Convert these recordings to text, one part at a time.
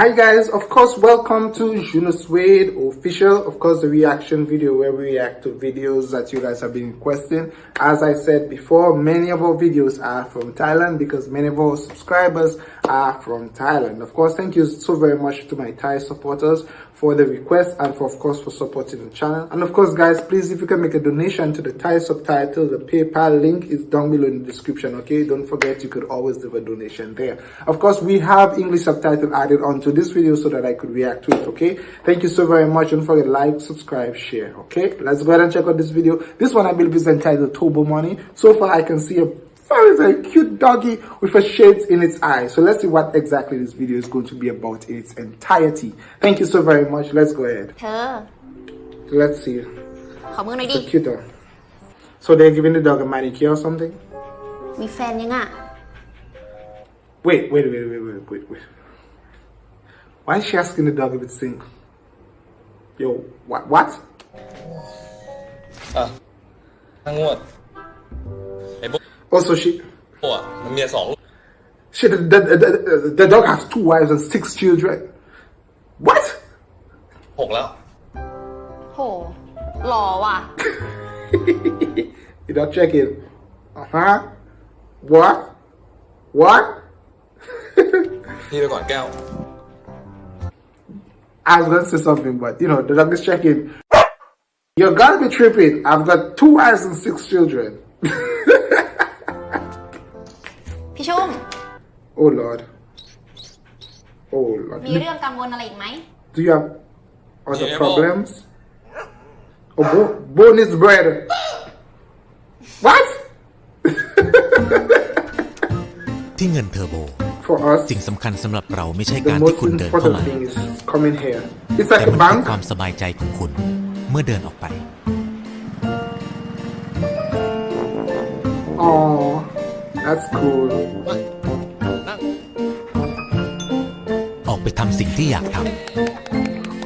Hi guys, of course welcome to Juno Suede official, of course the reaction video where we react to videos that you guys have been requesting. As I said before, many of our videos are from Thailand because many of our subscribers are from Thailand. Of course, thank you so very much to my Thai supporters for the request and for of course for supporting the channel. And of course guys, please if you can make a donation to the Thai subtitle, the PayPal link is down below in the description, okay? Don't forget you could always leave a donation there. Of course, we have English subtitle added onto this video so that I could react to it, okay? Thank you so very much. Don't forget like, subscribe, share, okay? Let's go ahead and check out this video. This one I believe is entitled Turbo Money. So far I can see a very a cute doggy with a shades in its eye. So let's see what exactly this video is going to be about in its entirety. Thank you so very much. Let's go ahead. Huh. Let's see. It's a cute dog. So they're giving the dog a manicure or something? Me fan Wait, wait, wait, wait, wait, wait, wait. Why is she asking the dog if it's single? Yo, what? What? Ah. Hang what? Also, she, อ่ะมันเมียสองลูก she, the, the, the, the, the dog has two wives and six children. What? หกแล้ว โห หล่อว่ะ You don't check it. Uh huh. What? What? พี่ไปก่อนแก้ว I was gonna say something, but you know, the dog is checking. You're gonna be tripping. I've got two wives and six children. พี่ชุ่ม oh Lord. Oh Lord. มีเรื่องกังวลอะไรอีกไหม Do you have other Yeah, problems? Oh, bo- bone is bread. What? ที่เงินเทอร์โบ For us, สิ่งสำคัญสำหรับเราไม่ใช่ the การที่ most คุณเดินเข้า important มา thing is coming here. It's แต่ like a มันคือ bank. ความสบายใจของคุณ เมื่อเดินออกไป Oh, that's cool. ออกไปทำสิ่งที่อยากท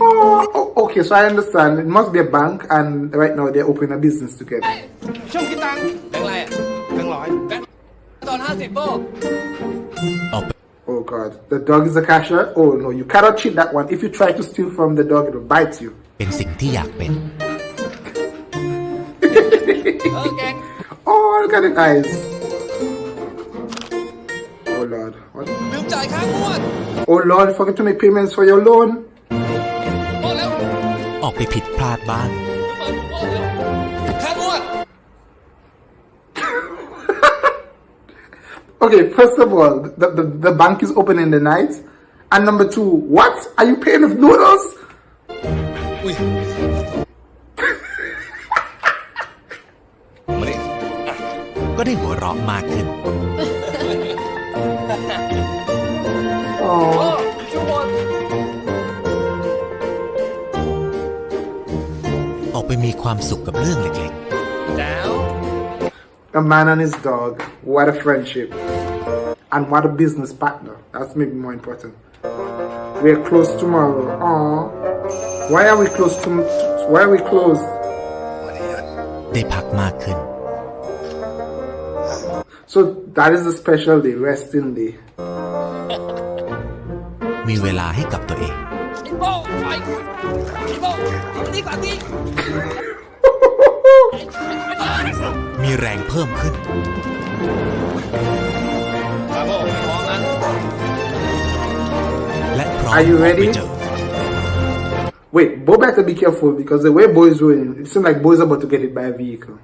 Oh, oh, okay, so I understand. It must be a bank, and right now they're opening a business together. ช่วงคิดตังค์ แบงค์อะไรอ่ะ แบงค์ร้อย แบงค์ตอนห้าสิบโป้ ำออกไป Oh God, the dog is a cashier. Oh no, you cannot cheat that one. If you try to steal from the dog, it will bite you. เป็นสิ่งที่อยากเป็น เออแกง Oh, look at the eyes. Oh Lord, what? ลืมจ่ายค่างวด Oh Lord, forget to make payments for your loan. โป้แล้ว ออกไปผิดพลาดบ้าง เปิดโป้แล้วค่างวด Okay, first of all, the, the, the bank is open in the night. And number two, what? Are you paying with noodles? อุ้ยมาดิ ก็ได้หัวเราะมากขึ้น มีความสุขกับเรื่องเล็ก แล้ว a man and his dog. What a friendship. And what a business partner. That's maybe more important. We're close tomorrow. Aw. Why are we close to, why are we close? ๆ ได้พักมากขึ้น So that is a special day, resting day. มีเวลาให้กับตัวเอง มานี่ก่อนดิ มีแรงเพิ่มขึ้น มาโป้ไม่พร้อมนะ และพร้อม Are you ออกไป ready? เจอ Wait, Bo better be careful because the way Bo is rolling, it seems like Bo is about to get hit by a vehicle.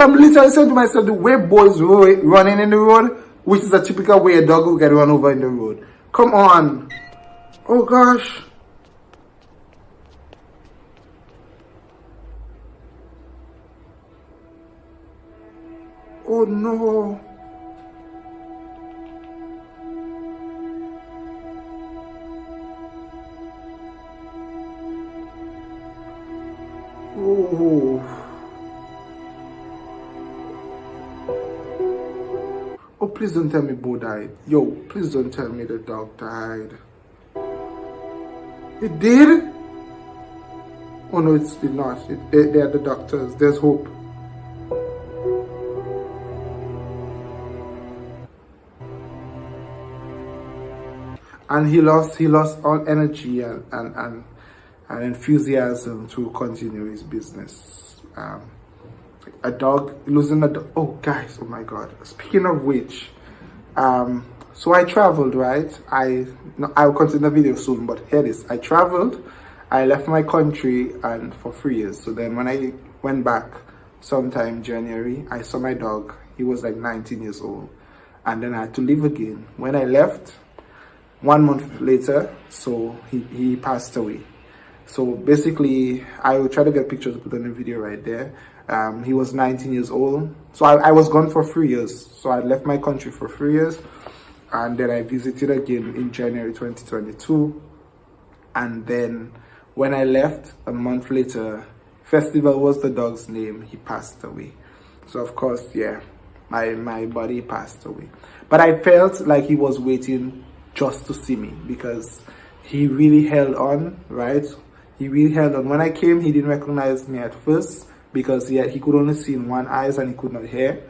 I'm literally saying to myself the way Bo is running in the road, which is a typical way a dog will get run over in the road. Come on. Oh gosh. Oh no. Please don't tell me Bo died. Yo, please don't tell me the dog died. It did? Oh no, it's did not. It, they, they are the doctors. There's hope. And he lost he lost all energy and and, and, and enthusiasm to continue his business. Um, a dog losing a dog oh guys oh my god. Speaking of which um so i traveled right? I no, i'll continue the video soon but here it is i traveled i left my country and for three years. So then when i went back sometime january i saw my dog. He was like 19 years old. And then i had to leave again. When i left one month later so he, he passed away. So basically i will try to get pictures put on the video right there um, he was 19 years old. So I, I was gone for three years. So i left my country for three years and then i visited again in january 2022 and then when i left a month later festival was the dog's name. He passed away. So of course yeah my my body passed away. But i felt like he was waiting just to see me because he really held on, right? He really held on. When I came, he didn't recognize me at first because he, he could only see in one eyes and he could not hear.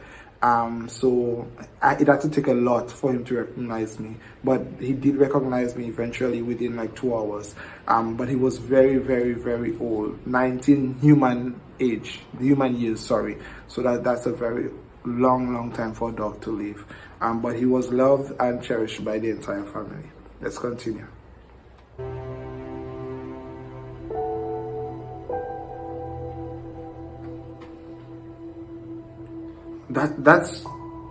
Um, so I, it had to take a lot for him to recognize me, but he did recognize me eventually within like two hours. Um, but he was very, very, very old, 19 human age, human years, sorry. So that, that's a very long, long time for a dog to live. Um, but he was loved and cherished by the entire family. Let's continue. That that's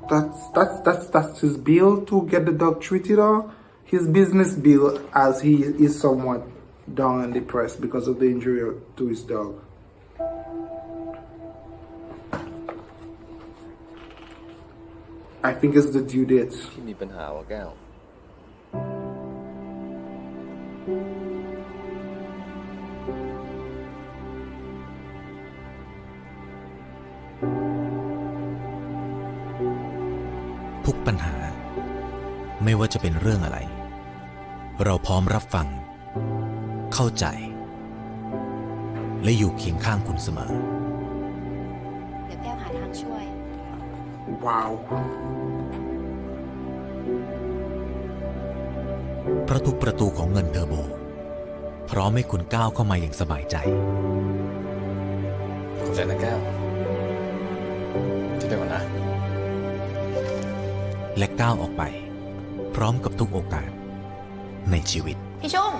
that's that's that's that's his bill to get the dog treated or his business bill as he is somewhat down and depressed because of the injury to his dog. I think it's the due date. ปัญหาวะแก้วทุกปัญหา ไม่ว่าจะเป็นเรื่องอะไร เราพร้อมรับฟัง เข้าใจ และอยู่เคียงข้างคุณเสมอ เดี๋ยวแก้วหาทางช่วย Wow. เพราะทุกประตูของเงินเทอร์โบ พร้อมให้คุณก้าวเข้ามาอย่างสบายใจ ขอบใจนะแก้ว ที่เป็นวันนะ และก้าวออกไป พร้อมกับทุกโอกาสในชีวิต พี่ชุ่ม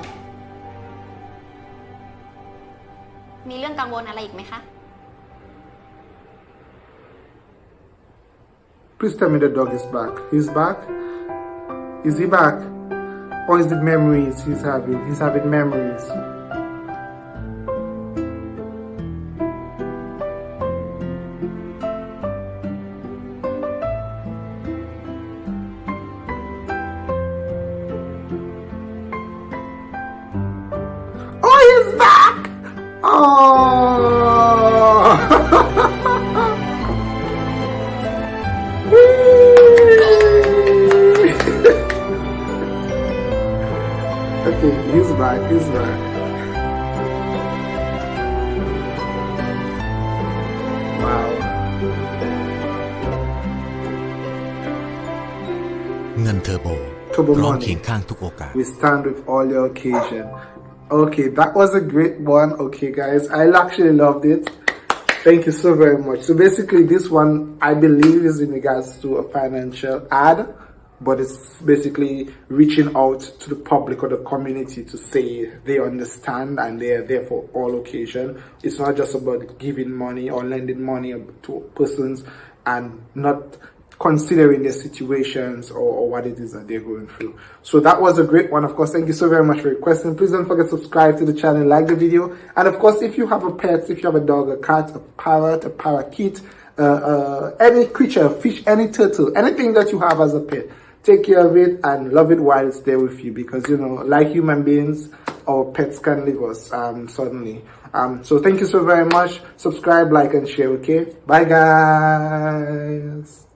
มีเรื่องกังวลอะไรอีกไหมคะ Please tell me the dog is back. He's back? Is he back? Or is it memories he's having? He's having memories. Okay, he's back, he's back. Wow. Turbo Money. We stand with all your occasion. Okay, that was a great one. Okay, guys, I actually loved it. Thank you so very much. So basically, this one I believe is in regards to a financial ad but it's basically reaching out to the public or the community to say they understand and they're there for all occasion. It's not just about giving money or lending money to persons and not considering their situations or, or, what it is that they're going through. So that was a great one. Of course, thank you so very much for your question. Please don't forget to subscribe to the channel, like the video. And of course, if you have a pet, if you have a dog, a cat, a parrot, a parakeet, uh, uh, any creature, fish, any turtle, anything that you have as a pet, take care of it and love it while it's there with you because, you know, like human beings, our pets can leave us um, suddenly. Um, so thank you so very much. Subscribe, like, and share, okay? Bye, guys.